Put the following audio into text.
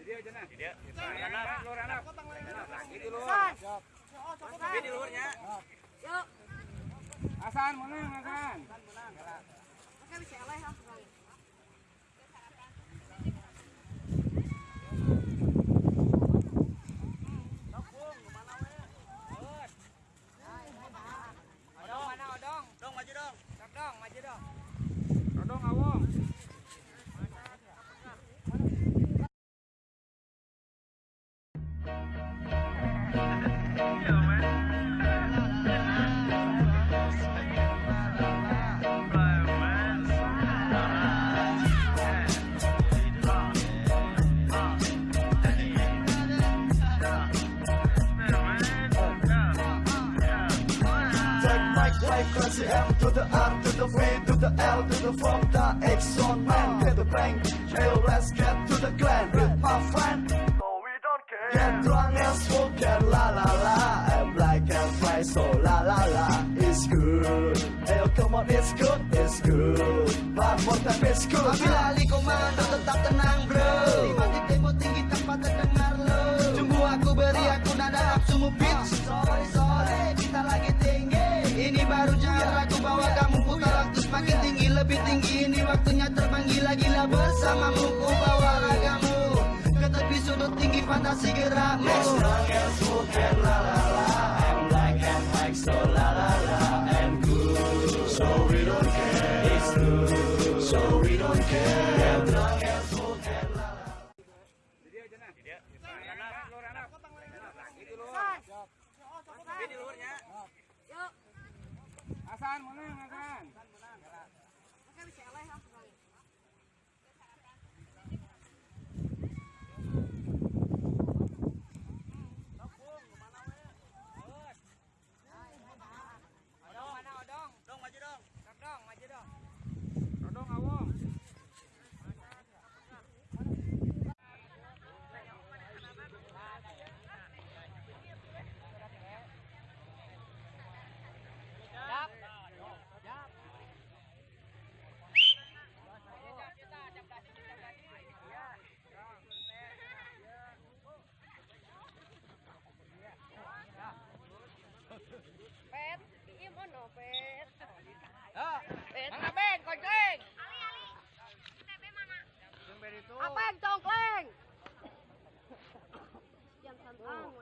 urang kangna. Nah gitu. Lain di di depan mah bagian di anak. Ya, mana cap memek rin? Oh, cap memek ting cap memek. Oh, salah atuh. Asan mana Asan? Odong mana odong? Dong maju dong. Dong maju dong. Rodong awong. My life class the M to the R to the V to the L to the from the X on man Get the bank, hey let's get to the clan with my friend. So we don't care. Get drunk and smoke and la la la. And black and white so la la la. It's good. Hey come on it's good, it's good. One more time it's good Lali komando tetap tenang bro tinggi ini waktunya terbang gila-gila bersamamu Ku bawa ragamu Ke tepi sudut tinggi fantasi gerakmu Get drunk and smoke and la la la And black and white so la la la And good So we don't care It's good So we don't care la la Asan mana cái nó kẹo lên không? อาแป้งจองแกล้งยัทำอ้าง